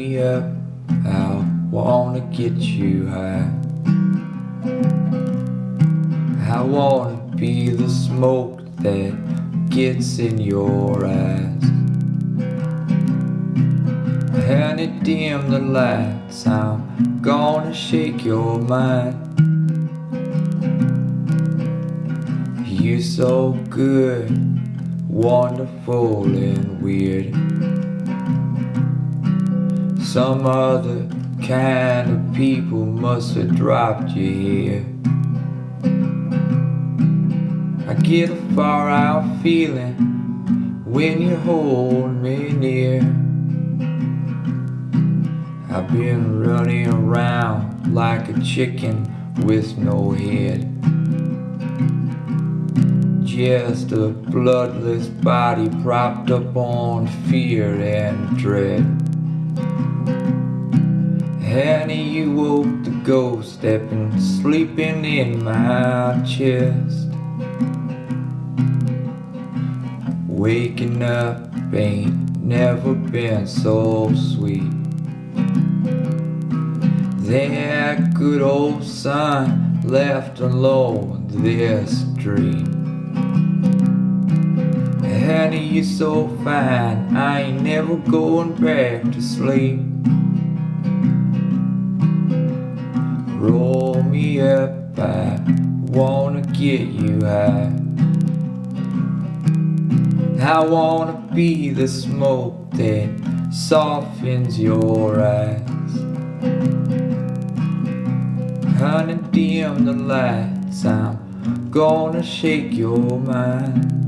me up, I wanna get you high. I wanna be the smoke that gets in your eyes. And it dim the lights, I'm gonna shake your mind. You're so good, wonderful and weird. Some other kind of people must have dropped you here. I get a far out feeling when you hold me near. I've been running around like a chicken with no head. Just a bloodless body propped up on fear and dread. Honey, you woke the ghost that been sleeping in my chest. Waking up ain't never been so sweet. That good old son left alone this dream. Honey, you're so fine, I ain't never going back to sleep. Roll me up, I wanna get you high. I wanna be the smoke that softens your eyes. Honey, dim the lights, I'm gonna shake your mind.